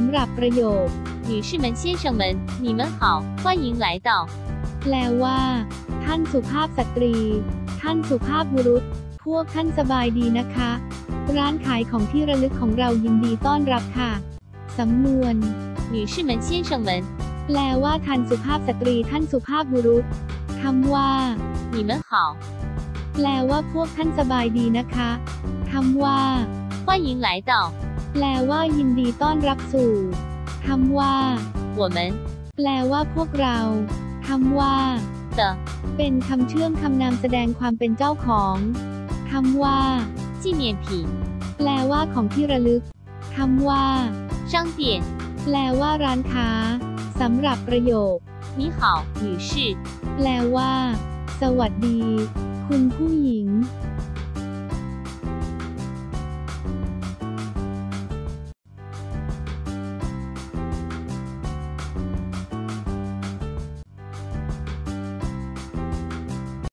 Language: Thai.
ำหรับประโยค 女士们、先生们，你们好，欢迎来到 แปลว่า ท่านสุภาพสตรี ท่านสุภาพบุรุษ พวกท่านสบายดีนะคะ ร้านขายของที่ระลึกของเรายินดีต้อนรับค่ะ สำนวน 女士们、先生们， แปลว่าท่านสุภาพสตรี ท่านสุภาพบุรุษคำว่า 你们好， แปลว่าพวกท่านสบายดีนะคะคำว่า 欢迎来到 แปลว่ายินดีต้อนรับสู่คำว่า 我们 แปลว่าพวกเราคำว่า 的 เป็นคำเชื่อมคำนามแสดงความเป็นเจ้าของคำว่า 纪念品、 แปลว่าของที่ระลึกคำว่า 商店。 แปลว่าร้านค้าสำหรับประโยค 你好，女士。 แปลว่า สวัสดี คุณผู้หญิง